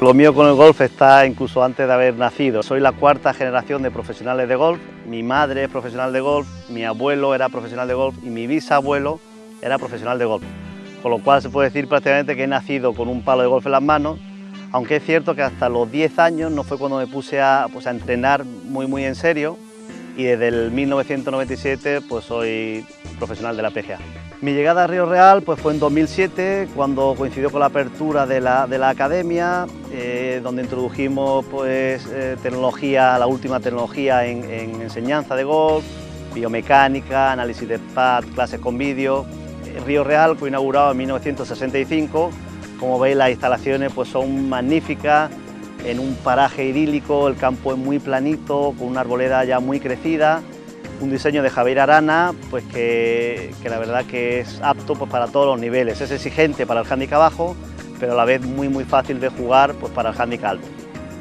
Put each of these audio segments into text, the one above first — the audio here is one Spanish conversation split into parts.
Lo mío con el golf está incluso antes de haber nacido. Soy la cuarta generación de profesionales de golf. Mi madre es profesional de golf, mi abuelo era profesional de golf y mi bisabuelo era profesional de golf. Con lo cual se puede decir prácticamente que he nacido con un palo de golf en las manos, aunque es cierto que hasta los 10 años no fue cuando me puse a, pues, a entrenar muy muy en serio y desde el 1997 pues soy profesional de la PGA. Mi llegada a Río Real pues, fue en 2007, cuando coincidió con la apertura de la, de la academia, eh, donde introdujimos pues, eh, tecnología, la última tecnología en, en, enseñanza de golf, biomecánica, análisis de pad, clases con vídeo. Río Real fue inaugurado en 1965, como veis las instalaciones pues, son magníficas, en un paraje idílico, el campo es muy planito, con una arboleda ya muy crecida, un diseño de Javier Arana pues que, la verdad que es apto pues, para todos los niveles, es exigente para el handicap bajo, pero a la vez muy muy fácil de jugar pues, para el handicap alto.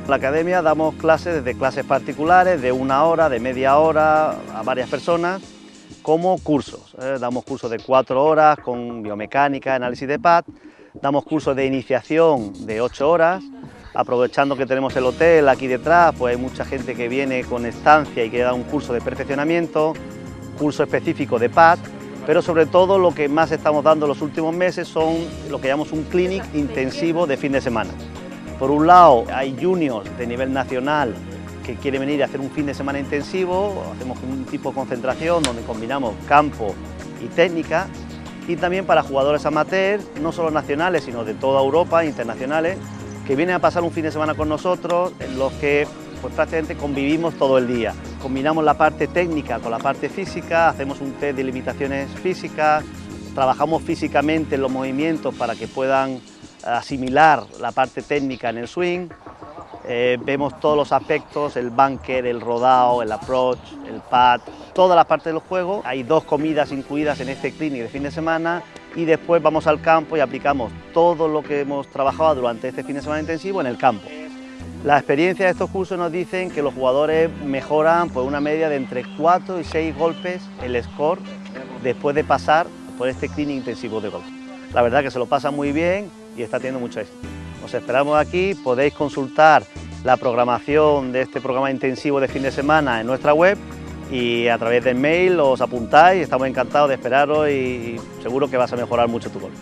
En la academia damos clases desde clases particulares de una hora, de media hora a varias personas, como cursos. ¿eh? Damos cursos de cuatro horas con biomecánica, análisis de pad, damos cursos de iniciación de ocho horas, aprovechando que tenemos el hotel aquí detrás, pues hay mucha gente que viene con estancia y que da un curso de perfeccionamiento, curso específico de pad, pero sobre todo lo que más estamos dando los últimos meses son lo que llamamos un clinic intensivo de fin de semana. Por un lado hay juniors de nivel nacional que quieren venir a hacer un fin de semana intensivo, hacemos un tipo de concentración donde combinamos campo y técnica, y también para jugadores amateurs, no solo nacionales, sino de toda Europa, internacionales, que vienen a pasar un fin de semana con nosotros, en los que pues, prácticamente convivimos todo el día. Combinamos la parte técnica con la parte física, hacemos un test de limitaciones físicas, trabajamos físicamente en los movimientos para que puedan asimilar la parte técnica en el swing, eh, vemos todos los aspectos, el bunker, el rodado, el approach, el pad, todas las partes del juego. Hay dos comidas incluidas en este clinic de fin de semana y después vamos al campo y aplicamos todo lo que hemos trabajado durante este fin de semana intensivo en el campo. La experiencia de estos cursos nos dicen que los jugadores mejoran por una media de entre 4 y 6 golpes el score después de pasar por este clinic intensivo de golf. La verdad que se lo pasa muy bien y está teniendo mucho éxito. Os esperamos aquí, podéis consultar la programación de este programa intensivo de fin de semana en nuestra web y a través del mail os apuntáis, estamos encantados de esperaros y seguro que vas a mejorar mucho tu golf.